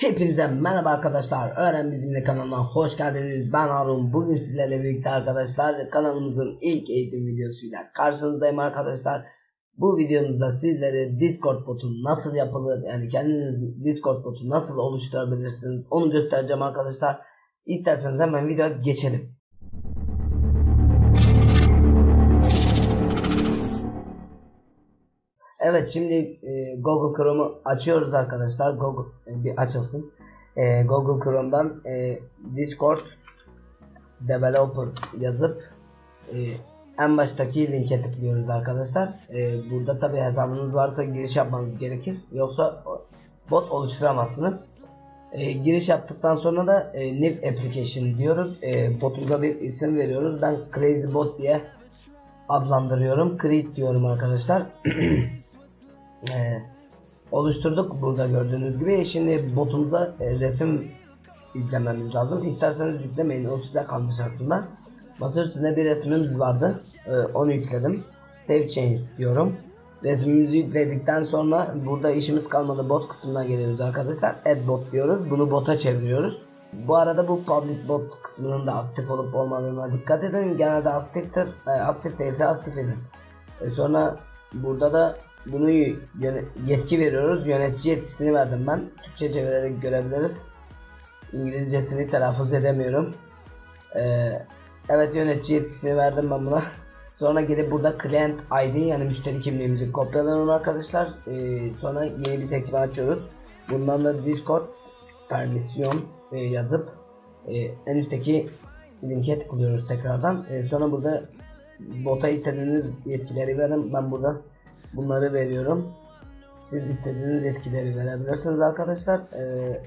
Hepinize merhaba arkadaşlar. Öğren Bizimle kanalına hoş geldiniz. Ben Harun. Bugün sizlerle birlikte arkadaşlar kanalımızın ilk eğitim videosuyla karşınızdayım arkadaşlar. Bu videomuzda sizlere Discord botu nasıl yapılır yani kendiniz Discord botu nasıl oluşturabilirsiniz onu göstereceğim arkadaşlar. İsterseniz hemen videoya geçelim. Evet şimdi e, Google Chrome'u açıyoruz arkadaşlar. Google e, bir açılsın. E, Google Chrome'dan e, Discord Developer yazıp e, en baştaki linke tıklıyoruz arkadaşlar. E, burada tabi hesabınız varsa giriş yapmanız gerekir. Yoksa bot oluşturamazsınız. E, giriş yaptıktan sonra da e, New Application diyoruz. E, botumuza bir isim veriyoruz. Ben Crazy Bot diye adlandırıyorum. Create diyorum arkadaşlar. e, oluşturduk burada gördüğünüz gibi. Şimdi botumuza e, resim yüklememiz lazım. İsterseniz yüklemeyin. O size kalmış aslında. Masa üstünde bir resmimiz vardı. E, onu yükledim. Save change diyorum. Resmimizi yükledikten sonra burada işimiz kalmadı. Bot kısmına geliyoruz arkadaşlar. Add bot diyoruz. Bunu bota çeviriyoruz. Bu arada bu public bot kısmının da aktif olup olmadığına dikkat edin. Genelde aktiftir. E, aktif değilse aktif edin. E, sonra burada da bunu yetki veriyoruz. Yönetici yetkisini verdim ben. Türkçe çevirerek görebiliriz. İngilizcesini telaffuz edemiyorum. Ee, evet yönetici yetkisini verdim ben buna. Sonra gelip burada client ID yani müşteri kimliğimizi kopyalayalım arkadaşlar. Ee, sonra yeni bir sekme açıyoruz. Bundan da Discord permisyon e, yazıp e, en üstteki linke tıklıyoruz tekrardan. E, sonra burada bota istediğiniz yetkileri verin. Ben burada bunları veriyorum. Siz istediğiniz etkileri verebilirsiniz arkadaşlar. Ee,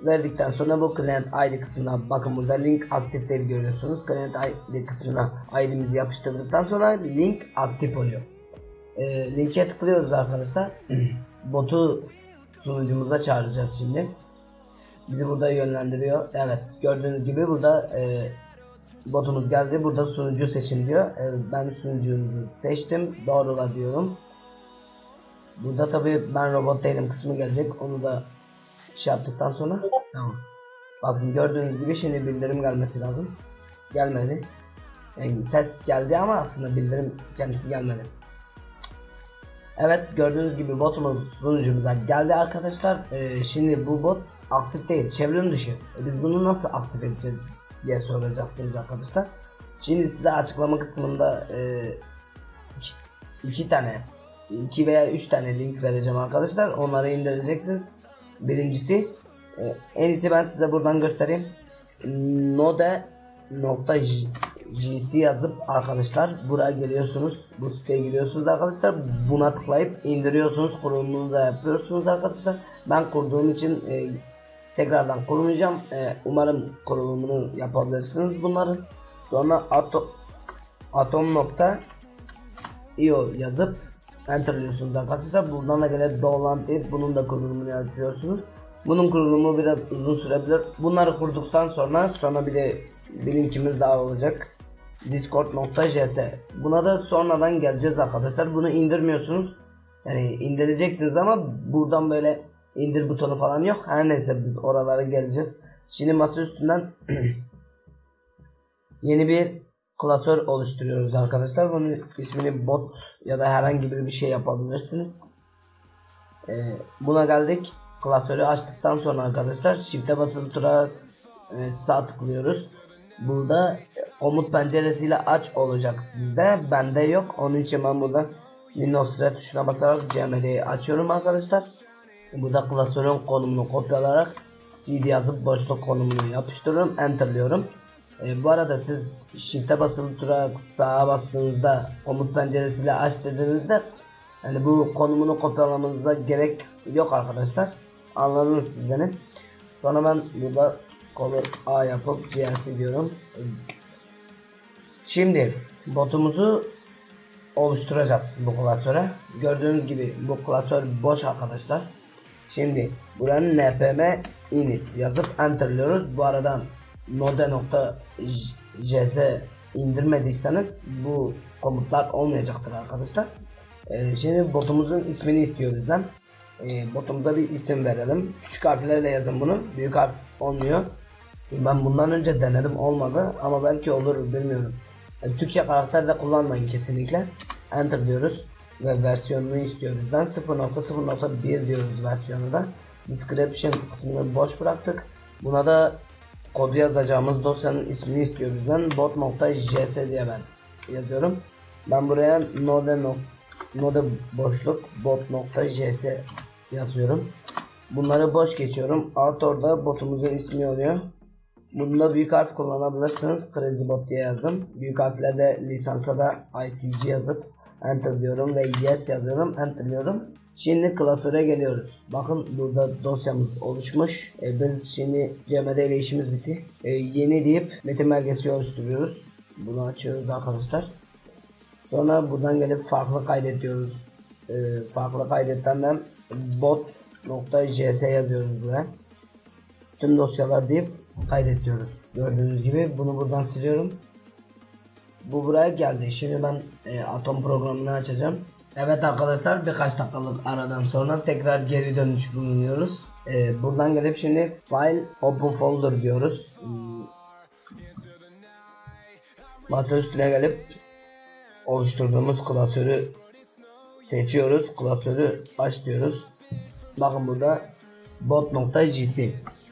verdikten sonra bu client ID kısmına bakın burada link aktif değil görüyorsunuz. Client ID kısmına ID'mizi yapıştırdıktan sonra link aktif oluyor. Ee, linke tıklıyoruz arkadaşlar. Botu sunucumuza çağıracağız şimdi. Bizi burada yönlendiriyor. Evet gördüğünüz gibi burada e, botumuz geldi. Burada sunucu seçin diyor. E, ben sunucuyu seçtim. Doğrula diyorum. Burada tabi ben robot değilim kısmı gelecek. Onu da şey yaptıktan sonra tamam. Bakın gördüğünüz gibi şimdi bildirim gelmesi lazım. Gelmedi. Yani ses geldi ama aslında bildirim kendisi gelmedi. Evet gördüğünüz gibi botumuz sunucumuza geldi arkadaşlar. Ee, şimdi bu bot aktif değil, çevrim dışı. E biz bunu nasıl aktif edeceğiz diye soracaksınız arkadaşlar. Şimdi size açıklama kısmında e, iki, iki tane, iki veya üç tane link vereceğim arkadaşlar. Onları indireceksiniz. Birincisi e, en iyisi ben size buradan göstereyim. Node nokta gc yazıp arkadaşlar buraya geliyorsunuz bu siteye giriyorsunuz arkadaşlar buna tıklayıp indiriyorsunuz kurulumunu da yapıyorsunuz arkadaşlar ben kurduğum için e, tekrardan kurmayacağım e, umarım kurulumunu yapabilirsiniz bunların. Sonra atom atom nokta io yazıp enter diyorsunuz arkadaşlar. Buradan da gelen download deyip bunun da kurulumunu yapıyorsunuz. Bunun kurulumu biraz uzun sürebilir. Bunları kurduktan sonra sonra bir de bir linkimiz daha olacak. discord.js buna da sonradan geleceğiz arkadaşlar. Bunu indirmiyorsunuz. Yani indireceksiniz ama buradan böyle indir butonu falan yok. Her neyse biz oralara geleceğiz. Şimdi masa üstünden yeni bir klasör oluşturuyoruz arkadaşlar. Bunun ismini bot ya da herhangi bir şey yapabilirsiniz. Ee, buna geldik. Klasörü açtıktan sonra arkadaşlar shift'e basılı tutarak e, sağ tıklıyoruz. Burada komut penceresiyle aç olacak sizde. Bende yok. Onun için ben burada Windows tuşuna basarak CMD'yi açıyorum arkadaşlar burada klasörün konumunu kopyalayarak CD yazıp boşluk konumunu yapıştırıyorum enterliyorum e, bu arada siz shift'e basılı tutarak sağa bastığınızda komut penceresiyle aç dediğinizde yani bu konumunu kopyalamanıza gerek yok arkadaşlar anladınız siz beni sonra ben burada Ctrl A yapıp GLC diyorum. Şimdi botumuzu oluşturacağız bu klasöre. Gördüğünüz gibi bu klasör boş arkadaşlar. Şimdi buranın npm init yazıp enterliyoruz. Bu arada node.js indirmediyseniz bu komutlar olmayacaktır arkadaşlar. Ee, şimdi botumuzun ismini istiyor bizden. e, botumuza bir isim verelim. Küçük harflerle yazın bunu. Büyük harf olmuyor. Ben bundan önce denedim olmadı ama belki olur bilmiyorum. Yani Türkçe karakter de kullanmayın kesinlikle. Enter diyoruz ve versiyonunu istiyoruz. Ben 0.0.1 diyoruz versiyonu da. Description kısmını boş bıraktık. Buna da kodu yazacağımız dosyanın ismini istiyoruz. Ben bot.js diye ben yazıyorum. Ben buraya node, no, node boşluk bot.js yazıyorum. Bunları boş geçiyorum. Alt orada botumuzun ismi oluyor. Bunda büyük harf kullanabilirsiniz. Crazy Bot diye yazdım. Büyük harflerde lisansa da ICG yazıp enter diyorum ve yes yazıyorum. Enter diyorum. Şimdi klasöre geliyoruz. Bakın burada dosyamız oluşmuş. E, biz şimdi CMD ile işimiz bitti. E, yeni deyip metin belgesi oluşturuyoruz. Bunu açıyoruz arkadaşlar. Sonra buradan gelip farklı kaydet diyoruz. E, farklı kaydetten de bot.js yazıyoruz buraya. Tüm dosyalar deyip kaydet diyoruz. Gördüğünüz gibi bunu buradan siliyorum. Bu buraya geldi. Şimdi ben e, atom programını açacağım. Evet arkadaşlar birkaç dakikalık aradan sonra tekrar geri dönüş bulunuyoruz. E, buradan gelip şimdi file open folder diyoruz. Hmm. Masa üstüne gelip oluşturduğumuz klasörü seçiyoruz. Klasörü aç diyoruz. Bakın burada bot.js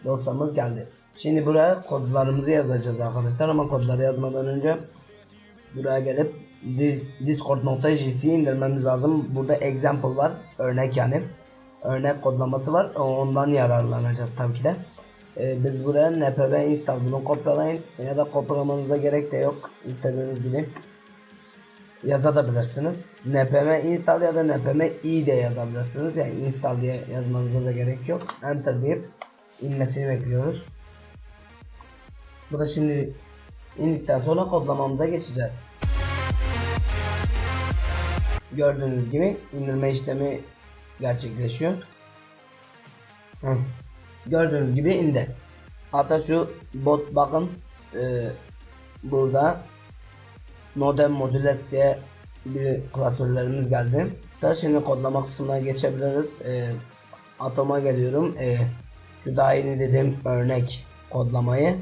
dosyamız geldi. Şimdi buraya kodlarımızı yazacağız arkadaşlar ama kodları yazmadan önce buraya gelip discord.js indirmemiz lazım. Burada example var. Örnek yani. Örnek kodlaması var. Ondan yararlanacağız tabii ki de. Ee, biz buraya npm install bunu kopyalayın ya da kopyalamanıza gerek de yok. İstediğiniz gibi yazabilirsiniz. npm install ya da npm i de yazabilirsiniz. Yani install diye yazmanıza da gerek yok. Enter deyip inmesini bekliyoruz. Bu da şimdi indikten sonra kodlamamıza geçeceğiz. Gördüğünüz gibi indirme işlemi gerçekleşiyor. Hı. Gördüğünüz gibi indi. Hatta şu bot bakın e, burada modem modület diye bir klasörlerimiz geldi. Da şimdi kodlama kısmına geçebiliriz. E, atoma geliyorum. E, şu daha yeni dediğim örnek kodlamayı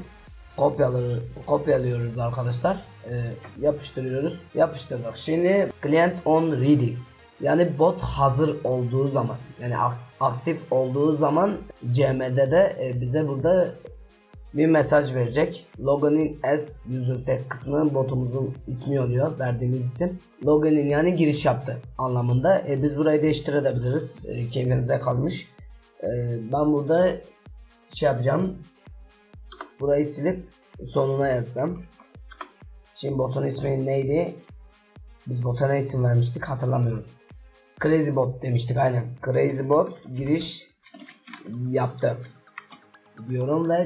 kopyalı kopyalıyoruz arkadaşlar. Ee, yapıştırıyoruz. Yapıştırdık. Şimdi client on ready. Yani bot hazır olduğu zaman yani aktif olduğu zaman CM'de de e, bize burada bir mesaj verecek. Login as user tag kısmı botumuzun ismi oluyor. Verdiğimiz isim. Login yani giriş yaptı anlamında. E, biz burayı değiştirebiliriz. E, kendimize kalmış. E, ben burada şey yapacağım. Burayı silip sonuna yazsam. Şimdi botun ismi neydi? Biz bota ne isim vermiştik hatırlamıyorum. Crazy Bot demiştik aynen. Crazy Bot giriş yaptı. Diyorum ve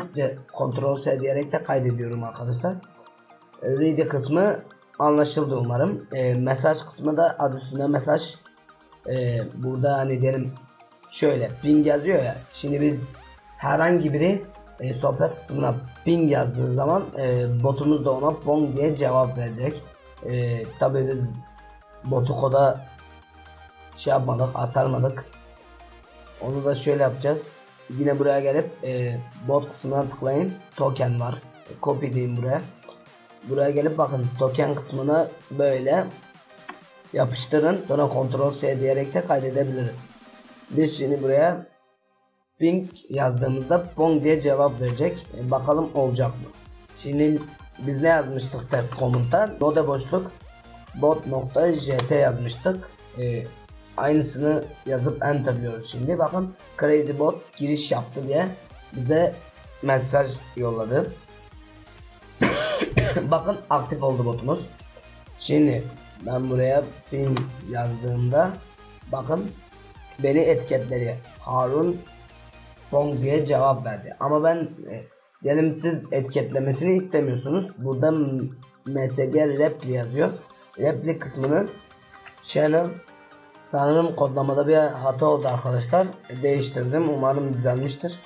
Ctrl S diyerek de kaydediyorum arkadaşlar. Read kısmı anlaşıldı umarım. E, mesaj kısmı da adı üstünde mesaj. E, burada hani diyelim şöyle ping yazıyor ya. Şimdi biz herhangi biri e, sohbet kısmına ping yazdığı zaman e, botumuz da ona pong diye cevap verecek. E, Tabi biz botu koda şey yapmadık, atarmadık. Onu da şöyle yapacağız. Yine buraya gelip e, bot kısmına tıklayın. Token var. Copy diyeyim buraya. Buraya gelip bakın token kısmına böyle yapıştırın. Sonra Ctrl C diyerek de kaydedebiliriz. Biz şimdi buraya ping yazdığımızda pong diye cevap verecek. E, bakalım olacak mı? Şimdi biz ne yazmıştık test komutta? Node boşluk bot.js yazmıştık. E, aynısını yazıp enter diyoruz şimdi. Bakın crazy bot giriş yaptı diye bize mesaj yolladı. Bakın aktif oldu botumuz. Şimdi ben buraya ping yazdığımda bakın beni etiketledi. Harun Pong diye cevap verdi. Ama ben e, diyelim siz etiketlemesini istemiyorsunuz. Burada MSG repli yazıyor. Repli kısmını channel sanırım kodlamada bir hata oldu arkadaşlar. Değiştirdim. Umarım düzelmiştir.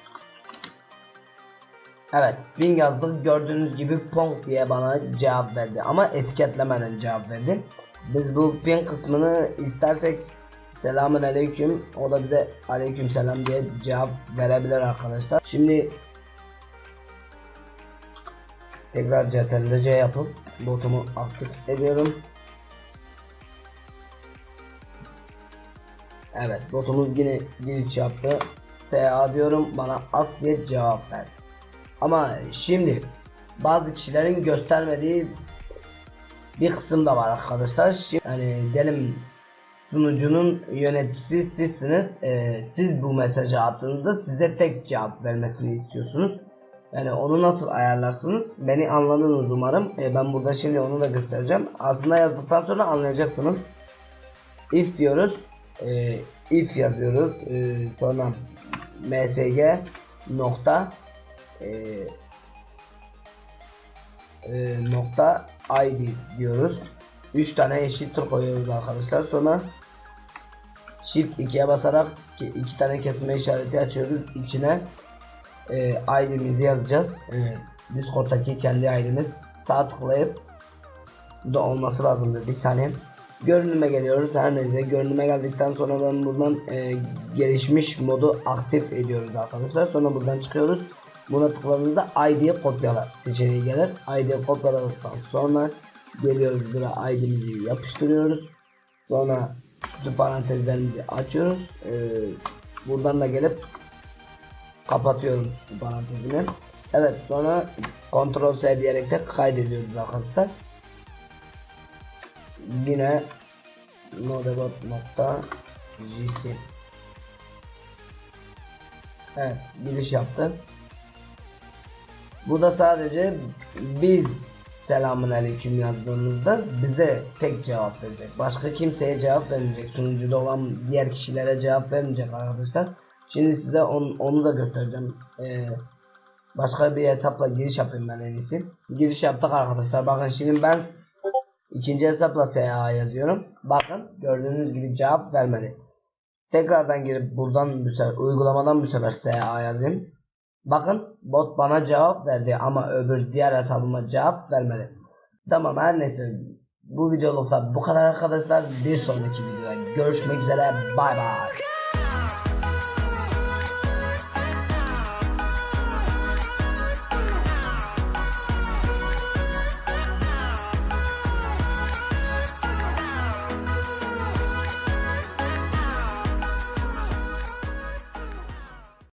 Evet, Bing yazdık. Gördüğünüz gibi Pong diye bana cevap verdi. Ama etiketlemeden cevap verdi. Biz bu pin kısmını istersek Selamun aleyküm. O da bize aleyküm selam diye cevap verebilir arkadaşlar. Şimdi tekrar CTRL-C yapıp botumu aktif ediyorum. Evet botumuz yine giriş yaptı. SA diyorum bana as diye cevap ver. Ama şimdi bazı kişilerin göstermediği bir kısım da var arkadaşlar. Şimdi, yani diyelim sunucunun yöneticisi sizsiniz. Ee, siz bu mesajı attığınızda size tek cevap vermesini istiyorsunuz. Yani onu nasıl ayarlarsınız? Beni anladınız umarım. Ee, ben burada şimdi onu da göstereceğim. Aslında yazdıktan sonra anlayacaksınız. If diyoruz. Ee, if yazıyoruz. Ee, sonra msg nokta e, e, nokta id diyoruz. 3 tane eşittir koyuyoruz arkadaşlar. Sonra Shift 2'ye basarak iki, iki tane kesme işareti açıyoruz. İçine e, ID'mizi yazacağız. E, Discord'daki kendi ID'miz. Sağ tıklayıp da olması lazımdır. Bir saniye. Görünüme geliyoruz. Her neyse görünüme geldikten sonra ben buradan e, gelişmiş modu aktif ediyoruz arkadaşlar. Sonra buradan çıkıyoruz. Buna tıkladığımızda ID'ye kopyala seçeneği gelir. ID'ye kopyaladıktan sonra geliyoruz buraya ID'mizi yapıştırıyoruz. Sonra süslü parantezlerimizi açıyoruz. Ee, buradan da gelip kapatıyorum süslü parantezini. Evet sonra Ctrl S diyerek de kaydediyoruz arkadaşlar. Yine nodebot.js Evet giriş yaptı. Bu da sadece biz selamun aleyküm yazdığımızda bize tek cevap verecek. Başka kimseye cevap vermeyecek. Sunucuda olan diğer kişilere cevap vermeyecek arkadaşlar. Şimdi size on, onu da göstereceğim. Ee, başka bir hesapla giriş yapayım ben en iyisi. Giriş yaptık arkadaşlar. Bakın şimdi ben ikinci hesapla SA yazıyorum. Bakın gördüğünüz gibi cevap vermedi. Tekrardan girip buradan bu sefer uygulamadan bu sefer SA yazayım. Bakın bot bana cevap verdi ama öbür diğer hesabıma cevap vermedi. Tamam her neyse bu videolukta bu kadar arkadaşlar. Bir sonraki videoda görüşmek üzere. Bay bay.